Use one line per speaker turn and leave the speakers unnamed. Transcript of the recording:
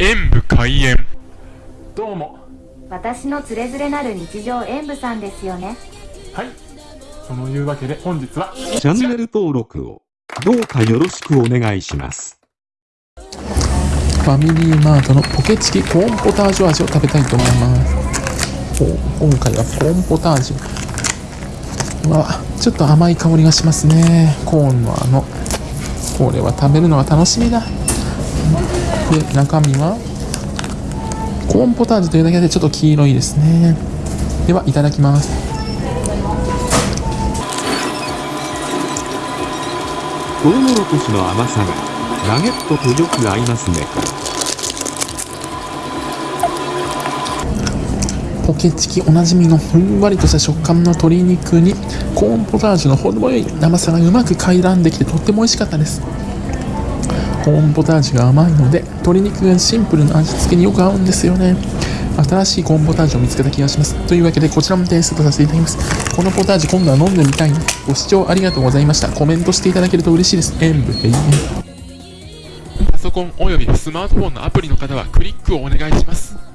演武開演。どうも。
私のつれづれなる日常演舞さんですよね。
はい。そのいうわけで本日は
チャンネル登録をどうかよろしくお願いします。
ファミリーマートのポケチキコーンポタージュ味を食べたいと思います。お今回はコーンポタージュ。うわちょっと甘い香りがしますね。コーンのあのこれは食べるのが楽しみだで中身はコーンポタージュというだけでちょっと黄色いですね。ではいただきます。
トウモロコシの甘さがナゲットとよく合いますね。
ポケチキおなじみのふんわりとした食感の鶏肉にコーンポタージュの程よい生さがうまく回覧できてとっても美味しかったです。コーンポタージュが甘いので鶏肉がシンプルな味付けによく合うんですよね。新しいコーンポタージュを見つけた気がします。というわけでこちらも提出とさせていただきます。このポタージュ今度は飲んでみたい。なご視聴ありがとうございました。コメントしていただけると嬉しいです。演武閉園
パソコンおよびスマートフォンのアプリの方はクリックをお願いします。